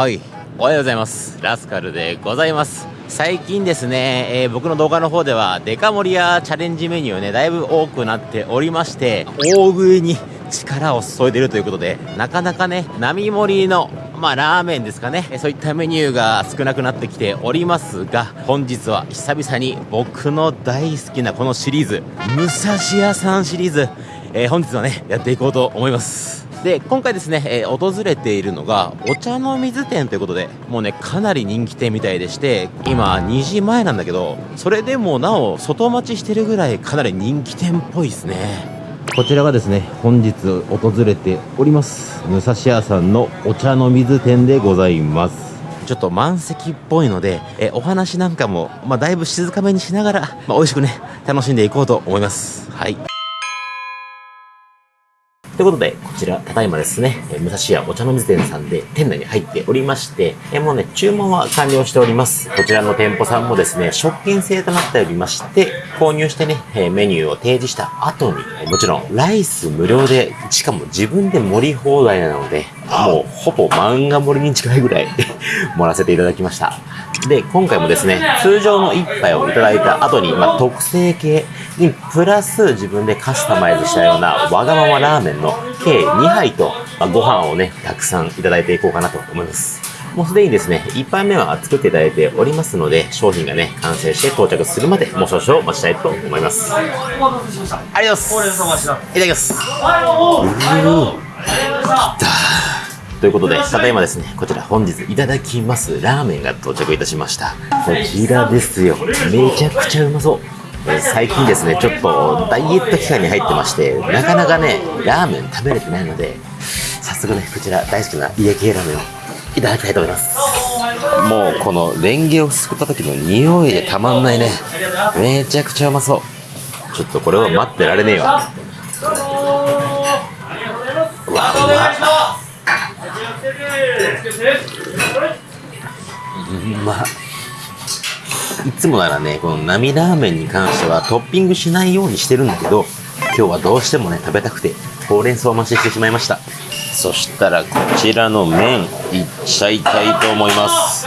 はい。おはようございます。ラスカルでございます。最近ですね、えー、僕の動画の方ではデカ盛りやチャレンジメニューねだいぶ多くなっておりまして大食いに力を注いでいるということでなかなかね並盛りのまあラーメンですかねそういったメニューが少なくなってきておりますが本日は久々に僕の大好きなこのシリーズ武蔵屋さんシリーズ、えー、本日はねやっていこうと思います。で今回ですね、えー、訪れているのがお茶の水店ということでもうねかなり人気店みたいでして今2時前なんだけどそれでもなお外待ちしてるぐらいかなり人気店っぽいですね。こちらがですね本日訪れております武蔵屋さんのお茶の水店でございます。ちょっと満席っぽいので、えお話なんかも、まあ、だいぶ静かめにしながら、まあ、美味しくね楽しんでいこうと思います。はいということで、こちら、ただいまですね、え武蔵屋お茶の水店さんで店内に入っておりまして、えもうね、注文は完了しております。こちらの店舗さんもですね、食券制となっておりまして、購入してね、えメニューを提示した後に、もちろん、ライス無料で、しかも自分で盛り放題なので、もうほぼ漫画盛りに近いぐらい 盛らせていただきました。で、今回もですね、通常の一杯をいただいた後に、まあ、特製系にプラス自分でカスタマイズしたようなわがままラーメンの計2杯と、まあ、ご飯をね、たくさんいただいていこうかなと思います。もうすでにですね、1杯目は作っていただいておりますので、商品がね、完成して到着するまで、もう少々待ちたいと思います。ありがとうございます。いただきます。うー、来たということで、ただいまですね、こちら本日いただきますラーメンが到着いたしました。こちらですよ。めちゃくちゃうまそう。え、最近ですね、ちょっとダイエット期間に入ってまして、なかなかね、ラーメン食べれてないので、早速ね、こちら大好きな家系ラーメンをいただきたいと思います。もうこのレンゲをすくった時の匂いでたまんないね。めちゃくちゃうまそう。ちょっとこれは待ってられねえわ。つもならねこの波ラーメンに関してはトッピングしないようにしてるんだけど今日はどうしてもね食べたくてほうれん草を増ししてしまいました。そしたらこちらの麺いっちゃいたいと思います。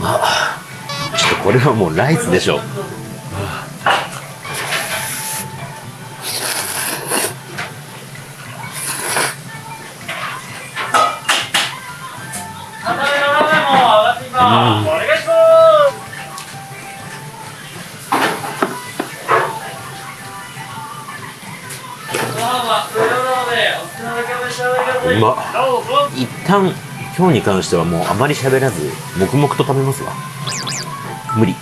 まあちょっとこれはもうライスでしょう今日に関してはもうあまり喋らず黙々と食べますわ。無理。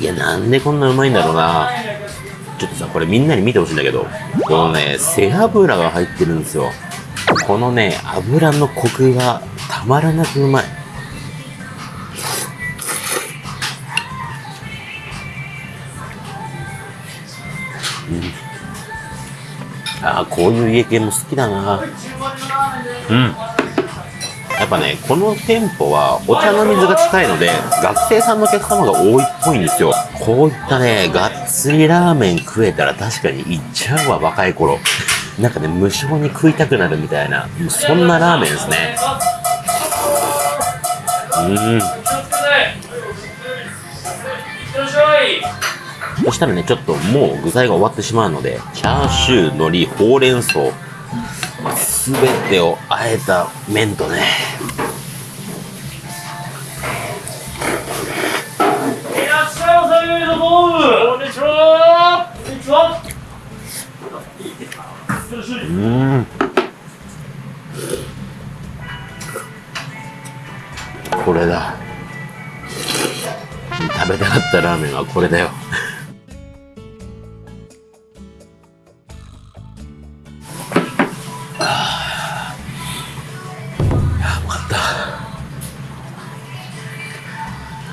いや、なんでこんなうまいんだろうな。ちょっとさ、これみんなに見てほしいんだけど、このね、背脂が入ってるんですよ。このね、油のコクがたまらなくうまい。うん。ああ、こういう家系も好きだな。うん。ぱね、この店舗はお茶の水が近いので、学生さんのお客様が多いっぽいんですよ。こういったね、がっつりラーメン食えたら確かに行っちゃうわ、若い頃。なんかね、無性に食いたくなるみたいな、もうそんなラーメンですね。うん。そしたらね、ちょっともう具材が終わってしまうので、チャーシュー、海苔、ほうれん草、全てをあえた麺とね。いらっしゃいませこんにちはこんにちはうん。これだ。食べたかったラーメンはこれだよ。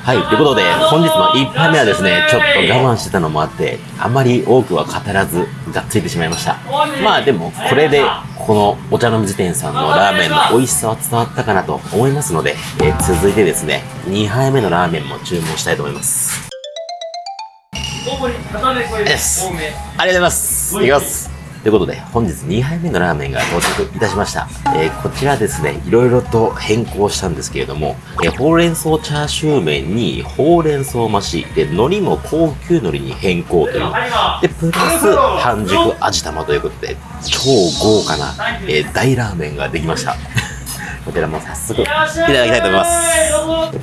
はい。ということで、本日の1杯目はですね、ちょっと我慢してたのもあって、あまり多くは語らず、がっついてしまいました。まあでも、これで、このお茶の水店さんのラーメンの美味しさは伝わったかなと思いますので、えー、続いてですね、2杯目のラーメンも注文したいと思います。です。ありがとうございます。いきます。ということで、本日2杯目のラーメンが到着いたしました。えー、こちらですね、いろいろと変更したんですけれども、えー、ほうれん草チャーシュー麺にほうれん草増し、で、海苔も高級海苔に変更という。で、プラス半熟味玉ということで、超豪華な、えー、大ラーメンができました。こちらも早速いただきたいと思います。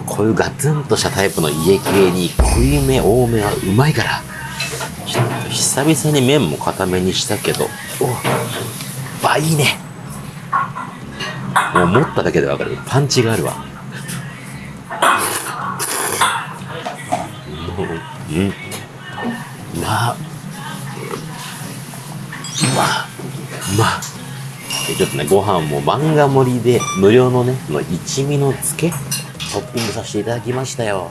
こういうガツンとしたタイプの家系に濃いめ多めはうまいから、久々に麺も固めにしたけど、おあ、いいね。もう持っただけでわかる。パンチがあるわ。うん。まあ。うまうまちょっとね、ご飯も漫画盛りで無料のね、の一味の漬けトッピングさせていただきましたよ。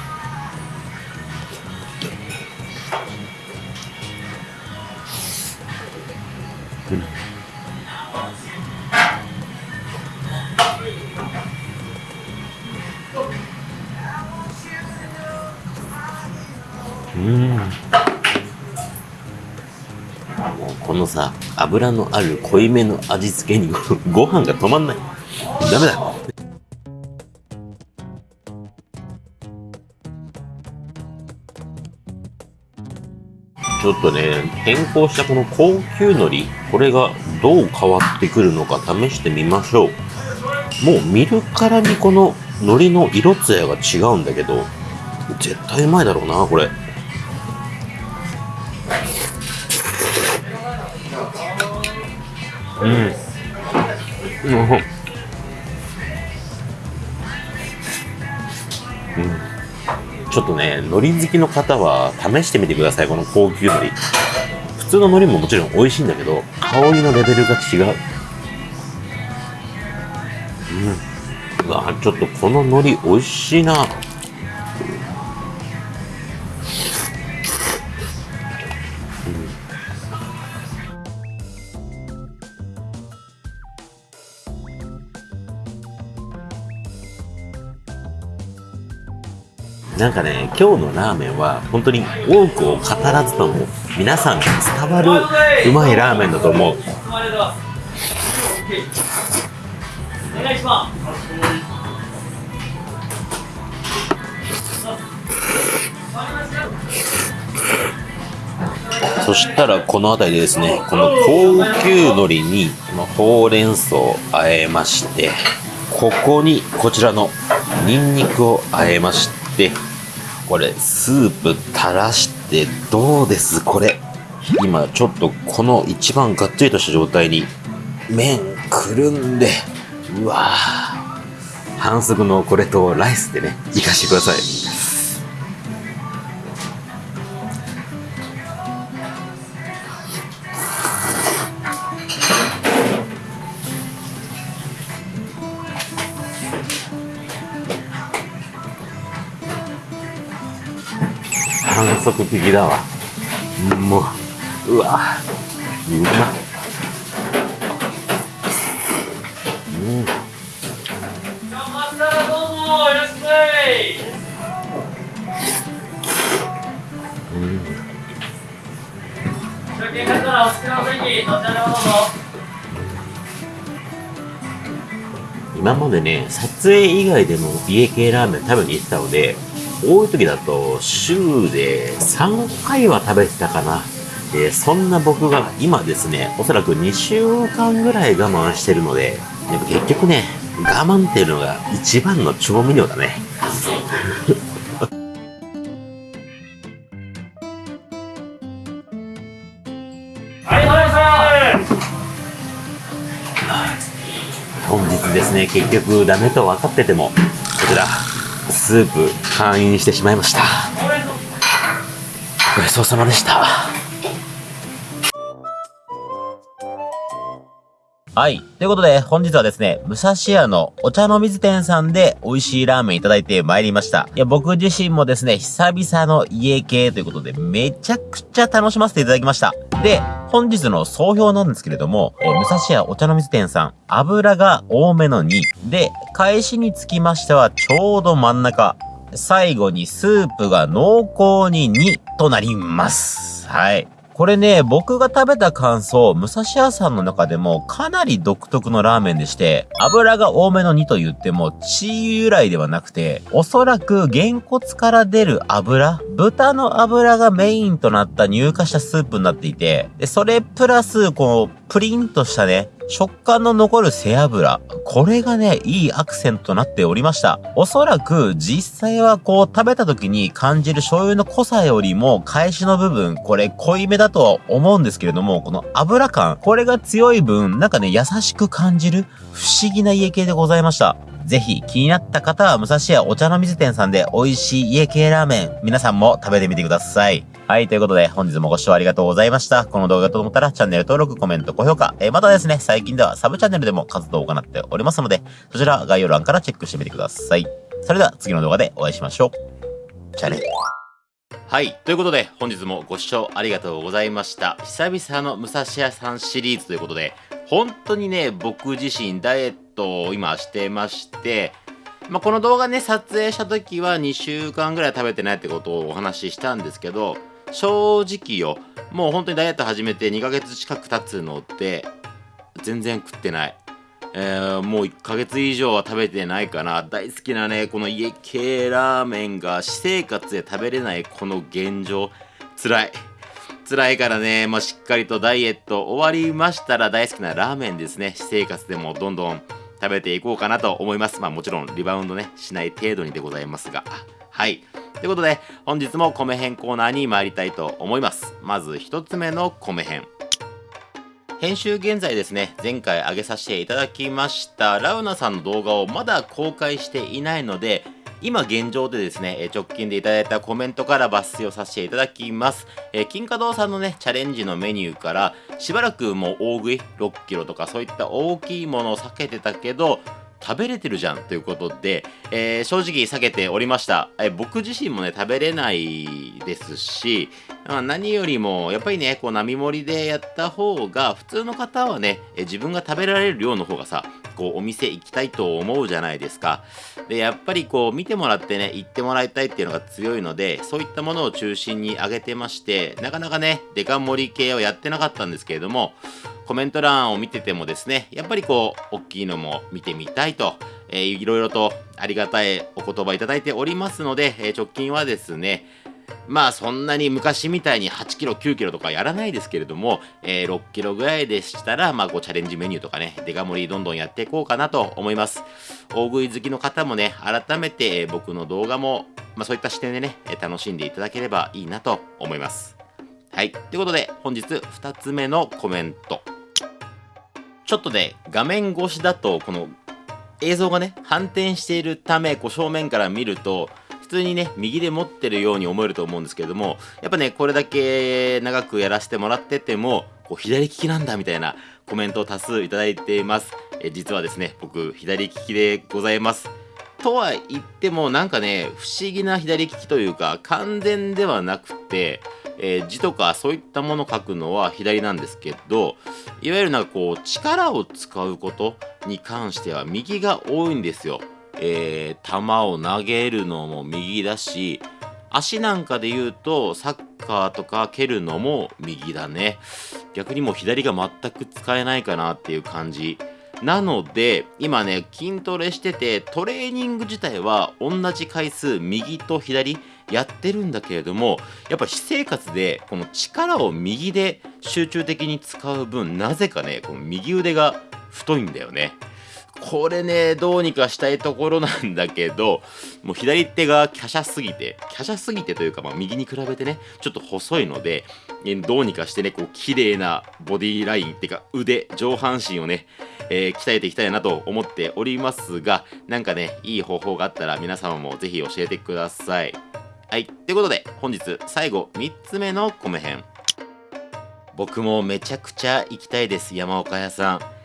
うんこのさ油のある濃いめの味付けにご 飯が止まんないダメだちょっとね、変更したこの高級海苔、これがどう変わってくるのか試してみましょう。もう見るからにこの海苔の色艶が違うんだけど、絶対うまいだろうな、これ。うん。うんちょっとね、海苔好きの方は試してみてください、この高級海苔。普通の海苔ももちろん美味しいんだけど、香りのレベルが違う。うん。うわちょっとこの海苔美味しいな。なんかね、今日のラーメンは本当に多くを語らずとも皆さんに伝わるうまいラーメンだと思う。そしたらこの辺りでですね、この高級海苔にほうれん草をあえまして、ここにこちらのニンニクをあえまして、これスープ垂らしてどうです？これ。今ちょっとこの一番がっつりとした状態に麺くるんで。うわ反則のこれとライスでねいかしてください。反則的だわ。もううわ。うまうん。今までね撮影以外でも家系ラーメン食べに行ってたので多い時だと週で3回は食べてたかな。で、そんな僕が今ですね、おそらく2週間ぐらい我慢してるので、やっぱ結局ね、我慢っていうのが一番の調味料だね。本日ですね、結局ダメと分かってても、こちら、スープ会員してしまいました。ごちそうさまでした。はい。ということで、本日はですね、武蔵屋のお茶の水店さんで美味しいラーメンいただいて参りました。いや、僕自身もですね、久々の家系ということで、めちゃくちゃ楽しませていただきました。で、本日の総評なんですけれども、え武蔵屋お茶の水店さん、油が多めの2。で、返しにつきましては、ちょうど真ん中。最後にスープが濃厚に2となります。はい。これね、僕が食べた感想、武蔵屋さんの中でもかなり独特のラーメンでして、油が多めの2と言っても血由来ではなくて、おそらく原骨から出る油、豚の油がメインとなった乳化したスープになっていて、で、それプラス、このプリンとしたね、食感の残る背脂。これがね、いいアクセントとなっておりました。おそらく実際はこう食べた時に感じる醤油の濃さよりも返しの部分、これ濃いめだとは思うんですけれども、この油感、これが強い分、なんかね、優しく感じる不思議な家系でございました。ぜひ気になった方は武蔵屋お茶の水店さんで美味しい家系ラーメン、皆さんも食べてみてください。はい、ということで本日もご視聴ありがとうございました。この動画がと思ったらチャンネル登録、コメント、高評価、えー、またですね、最近ではサブチャンネルでも活動を行っておりますので、そちら概要欄からチェックしてみてください。それでは次の動画でお会いしましょう。じゃあね。はい。ということで、本日もご視聴ありがとうございました。久々の武蔵屋さんシリーズということで、本当にね、僕自身ダイエットを今してまして、まあ、この動画ね、撮影した時は2週間ぐらい食べてないってことをお話ししたんですけど、正直よ、もう本当にダイエット始めて2ヶ月近く経つので、全然食ってない。えー、もう1ヶ月以上は食べてないかな。大好きなね、この家系ラーメンが私生活で食べれないこの現状、辛い。辛いからね、まあ、しっかりとダイエット終わりましたら大好きなラーメンですね。私生活でもどんどん食べていこうかなと思います。まあもちろんリバウンドね、しない程度にでございますが。はい。ということで、本日も米編コーナーに参りたいと思います。まず1つ目の米編。編集現在ですね、前回上げさせていただきましたラウナさんの動画をまだ公開していないので、今現状でですね、直近でいただいたコメントから抜粋をさせていただきます。え金華堂さんのね、チャレンジのメニューから、しばらくもう大食い、6キロとかそういった大きいものを避けてたけど、食べれてるじゃんということで、えー、正直避けておりました、えー、僕自身もね食べれないですし、まあ、何よりもやっぱりねこう並盛りでやった方が普通の方はね、えー、自分が食べられる量の方がさこうお店行きたいと思うじゃないですか。でやっぱりこう見てもらってね行ってもらいたいっていうのが強いのでそういったものを中心に上げてましてなかなかねデカ盛り系をやってなかったんですけれどもコメント欄を見ててもですね、やっぱりこう、大きいのも見てみたいと、えー、いろいろとありがたいお言葉いただいておりますので、えー、直近はですね、まあそんなに昔みたいに8キロ、9キロとかやらないですけれども、えー、6キロぐらいでしたら、まあこうチャレンジメニューとかね、デカ盛りどんどんやっていこうかなと思います。大食い好きの方もね、改めて僕の動画も、まあそういった視点でね、楽しんでいただければいいなと思います。はい。ということで、本日2つ目のコメント。ちょっとね、画面越しだと、この映像がね、反転しているため、こう正面から見ると、通にね、右で持ってるように思えると思うんですけれども、やっぱね、これだけ長くやらせてもらってても、こう左利きなんだみたいなコメントを多数いただいています。え実はですね、僕、左利きでございます。とは言っても、なんかね、不思議な左利きというか、完全ではなくて、えー、字とかそういったもの書くのは左なんですけどいわゆるなんかこう力を使うことに関しては右が多いんですよ。えー、球を投げるのも右だし足なんかで言うとサッカーとか蹴るのも右だね逆にもう左が全く使えないかなっていう感じなので、今ね、筋トレしてて、トレーニング自体は同じ回数、右と左やってるんだけれども、やっぱ私生活で、この力を右で集中的に使う分、なぜかね、この右腕が太いんだよね。これね、どうにかしたいところなんだけど、もう左手が華奢すぎて、華奢すぎてというか、まあ、右に比べてね、ちょっと細いので、えどうにかしてね、こう、綺麗なボディライン、っていうか腕、上半身をね、えー、鍛えていきたいなと思っておりますが、なんかね、いい方法があったら皆様もぜひ教えてください。はい。ということで、本日最後3つ目の米編。僕もめちゃくちゃ行きたいです、山岡屋さん。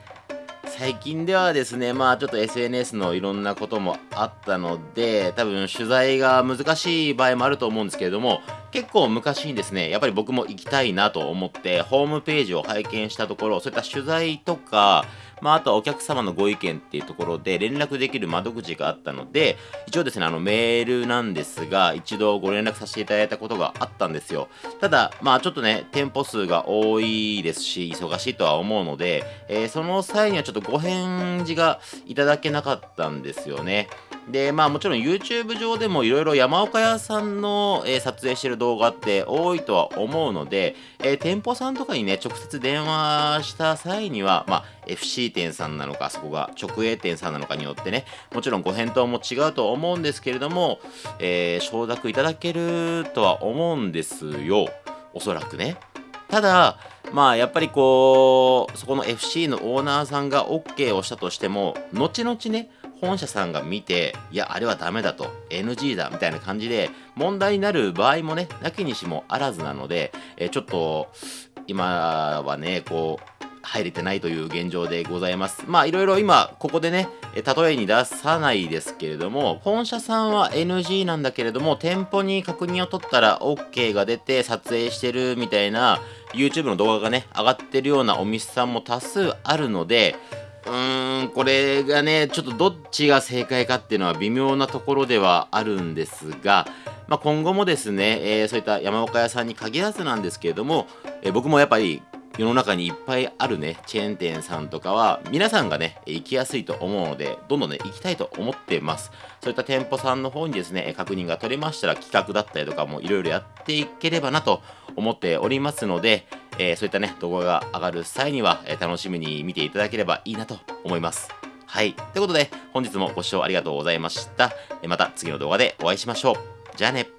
最近ではですね、まあちょっと SNS のいろんなこともあったので、多分取材が難しい場合もあると思うんですけれども、結構昔にですね、やっぱり僕も行きたいなと思って、ホームページを拝見したところ、そういった取材とか、まあ、あとはお客様のご意見っていうところで連絡できる窓口があったので、一応ですね、あのメールなんですが、一度ご連絡させていただいたことがあったんですよ。ただ、まあちょっとね、店舗数が多いですし、忙しいとは思うので、えー、その際にはちょっとご返事がいただけなかったんですよね。で、まあもちろん YouTube 上でもいろいろ山岡屋さんの、えー、撮影してる動画って多いとは思うので、えー、店舗さんとかにね、直接電話した際には、まあ FC 店さんなのか、そこが直営店さんなのかによってね、もちろんご返答も違うと思うんですけれども、えー、承諾いただけるとは思うんですよ。おそらくね。ただ、まあやっぱりこう、そこの FC のオーナーさんが OK をしたとしても、後々ね、本社さんが見て、いや、あれはダメだと、NG だ、みたいな感じで、問題になる場合もね、なきにしもあらずなので、えちょっと、今はね、こう、入れてないという現状でございます。まあいろいろ今ここでね、例えに出さないですけれども、本社さんは NG なんだけれども、店舗に確認を取ったら OK が出て撮影してるみたいな YouTube の動画がね、上がってるようなお店さんも多数あるので、うーん、これがね、ちょっとどっちが正解かっていうのは微妙なところではあるんですが、まあ、今後もですね、えー、そういった山岡屋さんに限らずなんですけれども、えー、僕もやっぱり世の中にいっぱいあるね、チェーン店さんとかは、皆さんがね、行きやすいと思うので、どんどんね、行きたいと思ってます。そういった店舗さんの方にですね、確認が取れましたら、企画だったりとかもいろいろやっていければなと思っておりますので、えー、そういったね、動画が上がる際には、え、楽しみに見ていただければいいなと思います。はい。ということで、本日もご視聴ありがとうございました。また次の動画でお会いしましょう。じゃあね。